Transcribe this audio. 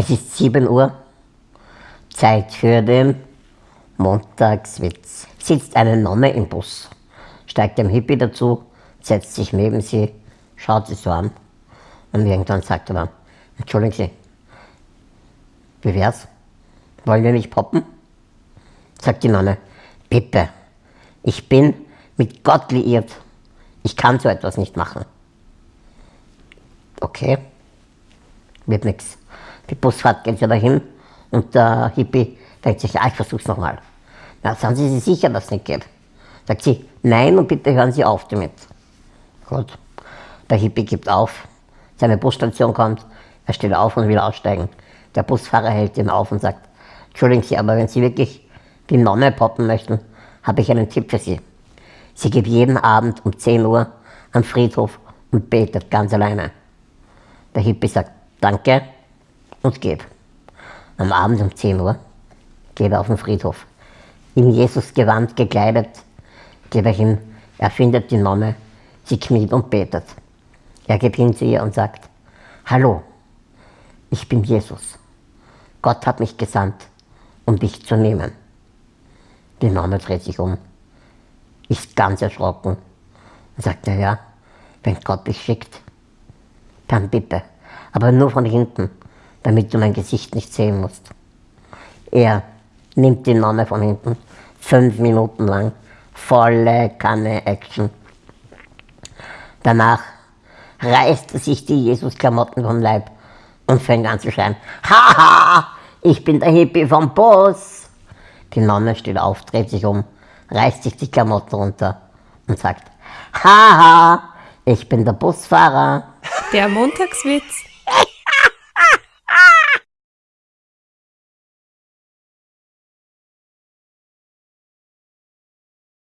Es ist 7 Uhr. Zeit für den Montagswitz. Sitzt eine Nonne im Bus, steigt ein Hippie dazu, setzt sich neben sie, schaut sie so an und irgendwann sagt er dann, entschuldigen Sie, wie wär's? Wollen wir nicht poppen? Sagt die Nonne, bitte, ich bin mit Gott liiert. Ich kann so etwas nicht machen. Okay, wird nichts. Die Busfahrt geht ja dahin und der Hippie denkt sich, ja, ich versuch's nochmal. Na, sind Sie sich sicher, dass es nicht geht? Sagt sie, nein und bitte hören Sie auf damit. Gut. Der Hippie gibt auf, seine Busstation kommt, er steht auf und will aussteigen. Der Busfahrer hält ihn auf und sagt, entschuldigen Sie, aber wenn Sie wirklich die Nonne poppen möchten, habe ich einen Tipp für Sie. Sie geht jeden Abend um 10 Uhr am Friedhof und betet ganz alleine. Der Hippie sagt Danke und geht. Am Abend um 10 Uhr geht er auf den Friedhof. In Jesus Gewand gekleidet geht er hin, er findet die Nonne, sie kniet und betet. Er geht hin zu ihr und sagt, Hallo, ich bin Jesus. Gott hat mich gesandt, um dich zu nehmen. Die Nonne dreht sich um, ist ganz erschrocken und sagt, na ja, wenn Gott dich schickt, dann bitte, aber nur von hinten, damit du mein Gesicht nicht sehen musst. Er nimmt die Nonne von hinten, fünf Minuten lang, volle Kanne Action. Danach reißt er sich die Jesus-Klamotten vom Leib und fängt an zu schreien, Haha, ich bin der Hippie vom Bus. Die Nonne steht auf, dreht sich um, reißt sich die Klamotten runter und sagt, Haha, ich bin der Busfahrer. Der Montagswitz